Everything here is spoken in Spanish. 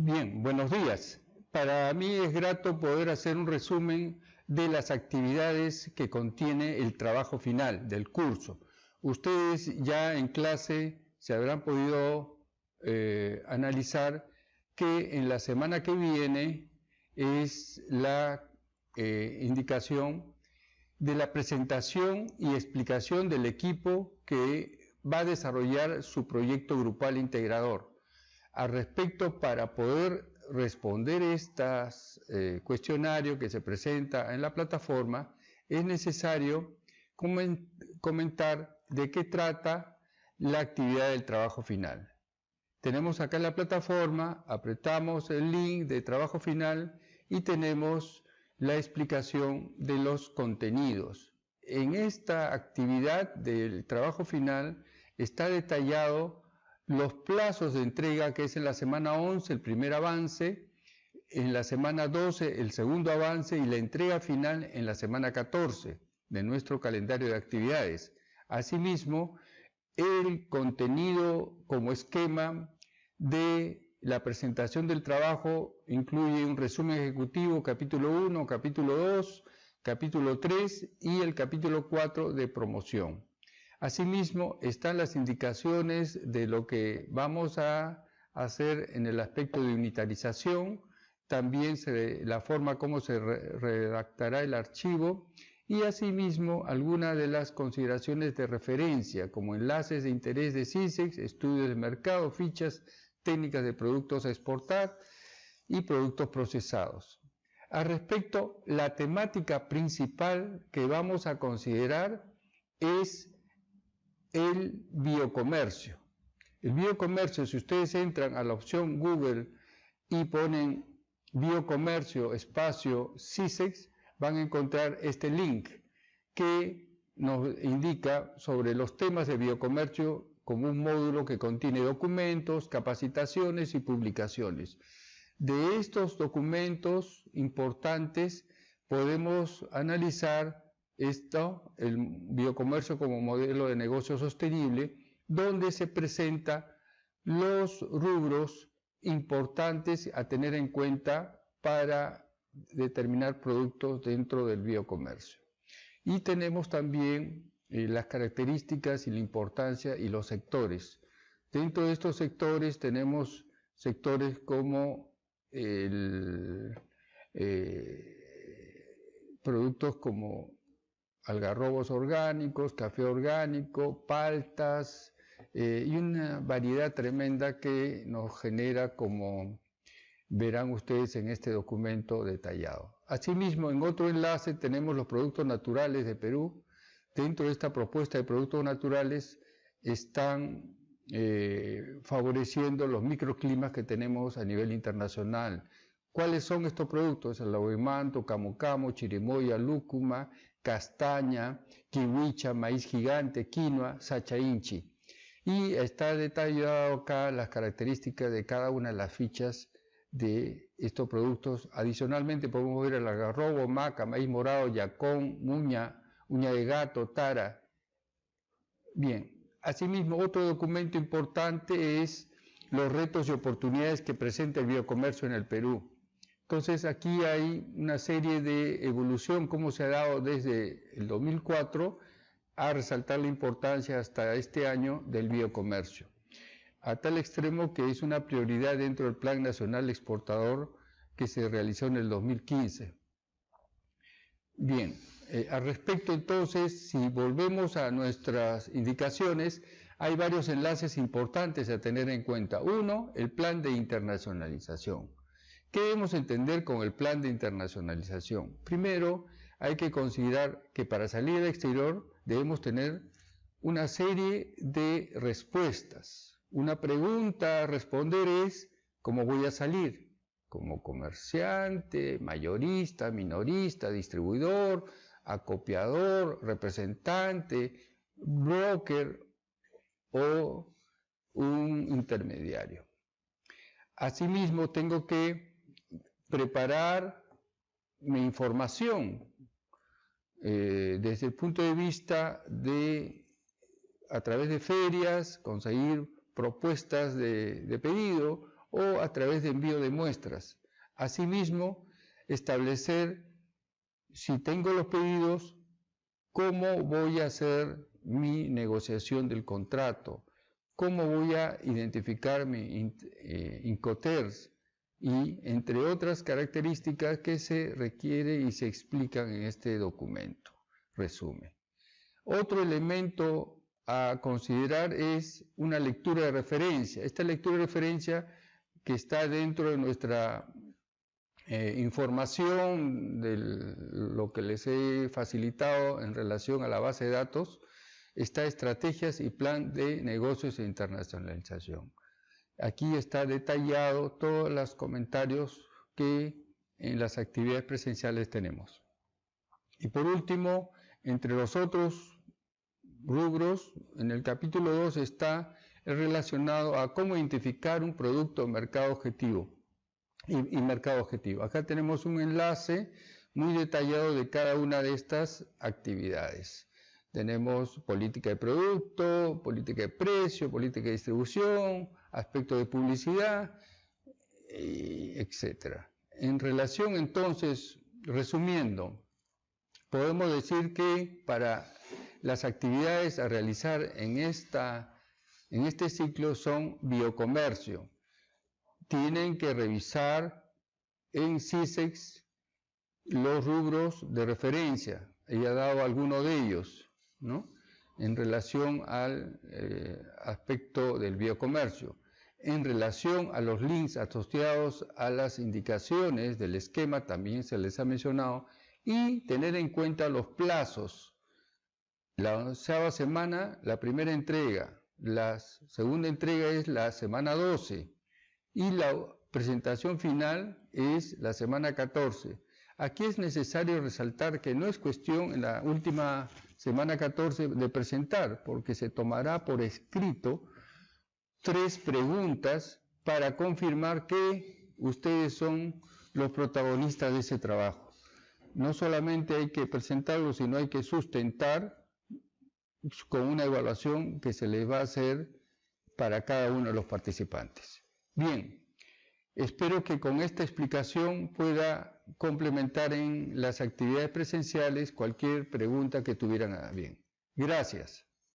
Bien, buenos días. Para mí es grato poder hacer un resumen de las actividades que contiene el trabajo final del curso. Ustedes ya en clase se habrán podido eh, analizar que en la semana que viene es la eh, indicación de la presentación y explicación del equipo que va a desarrollar su proyecto grupal integrador. Al respecto, para poder responder estos eh, cuestionarios que se presenta en la plataforma, es necesario comentar de qué trata la actividad del trabajo final. Tenemos acá la plataforma, apretamos el link de trabajo final y tenemos la explicación de los contenidos. En esta actividad del trabajo final está detallado los plazos de entrega, que es en la semana 11 el primer avance, en la semana 12 el segundo avance y la entrega final en la semana 14 de nuestro calendario de actividades. Asimismo, el contenido como esquema de la presentación del trabajo incluye un resumen ejecutivo, capítulo 1, capítulo 2, capítulo 3 y el capítulo 4 de promoción. Asimismo, están las indicaciones de lo que vamos a hacer en el aspecto de unitarización, también la forma como se redactará el archivo y asimismo algunas de las consideraciones de referencia como enlaces de interés de CISEX, estudios de mercado, fichas técnicas de productos a exportar y productos procesados. Al respecto, la temática principal que vamos a considerar es el biocomercio. El biocomercio, si ustedes entran a la opción Google y ponen biocomercio espacio CISEX, van a encontrar este link que nos indica sobre los temas de biocomercio como un módulo que contiene documentos, capacitaciones y publicaciones. De estos documentos importantes podemos analizar esto, el biocomercio como modelo de negocio sostenible, donde se presenta los rubros importantes a tener en cuenta para determinar productos dentro del biocomercio. Y tenemos también eh, las características y la importancia y los sectores. Dentro de estos sectores tenemos sectores como eh, productos como algarrobos orgánicos, café orgánico, paltas eh, y una variedad tremenda que nos genera como verán ustedes en este documento detallado. Asimismo, en otro enlace tenemos los productos naturales de Perú, dentro de esta propuesta de productos naturales están eh, favoreciendo los microclimas que tenemos a nivel internacional. ¿Cuáles son estos productos? El lauemanto, camu camu, chirimoya, lúcuma, castaña, kiwicha, maíz gigante, quinoa, sachainchi. Y está detallado acá las características de cada una de las fichas de estos productos. Adicionalmente podemos ver el agarrobo, maca, maíz morado, yacón, muña, uña de gato, tara. Bien, asimismo otro documento importante es los retos y oportunidades que presenta el biocomercio en el Perú. Entonces aquí hay una serie de evolución, cómo se ha dado desde el 2004 a resaltar la importancia hasta este año del biocomercio, a tal extremo que es una prioridad dentro del Plan Nacional Exportador que se realizó en el 2015. Bien, eh, al respecto entonces, si volvemos a nuestras indicaciones, hay varios enlaces importantes a tener en cuenta. Uno, el plan de internacionalización. ¿Qué debemos entender con el plan de internacionalización? Primero, hay que considerar que para salir al exterior debemos tener una serie de respuestas. Una pregunta a responder es, ¿cómo voy a salir? Como comerciante, mayorista, minorista, distribuidor, acopiador, representante, broker o un intermediario. Asimismo, tengo que preparar mi información eh, desde el punto de vista de, a través de ferias, conseguir propuestas de, pedido o a través de envío de muestras. Asimismo, establecer si tengo los pedidos, cómo voy a hacer mi negociación del contrato, cómo voy a identificar mi eh, y entre otras características que se requiere y se explican en este documento. Resumen. Otro elemento a considerar es una lectura de referencia. Esta lectura de referencia que está dentro de nuestra eh, información de lo que les he facilitado en relación a la base de datos, está estrategias y plan de negocios de internacionalización. Aquí está detallado todos los comentarios que en las actividades presenciales tenemos. Y por último, entre los otros rubros, en el capítulo 2 está relacionado a cómo identificar un producto mercado objetivo y, y, mercado objetivo. Acá tenemos un enlace muy detallado de cada una de estas actividades. Tenemos política de producto, política de precio, política de distribución, aspecto de publicidad, etc. En relación entonces, resumiendo, podemos decir que para las actividades a realizar en, esta, en este ciclo son biocomercio. Tienen que revisar en CISEX los rubros de referencia. Ella ha dado alguno de ellos. ¿no? En relación al eh, aspecto del biocomercio, en relación a los links asociados a las indicaciones del esquema, también se les ha mencionado, y tener en cuenta los plazos. La onceava semana, la primera entrega, la segunda entrega es la semana 12 y la presentación final es la semana 14. Aquí es necesario resaltar que no es cuestión en la última semana 14 de presentar, porque se tomará por escrito tres preguntas para confirmar que ustedes son los protagonistas de ese trabajo. No solamente hay que presentarlo, sino hay que sustentar con una evaluación que se les va a hacer para cada uno de los participantes. Bien, espero que con esta explicación pueda complementar en las actividades presenciales cualquier pregunta que tuvieran a bien. Gracias.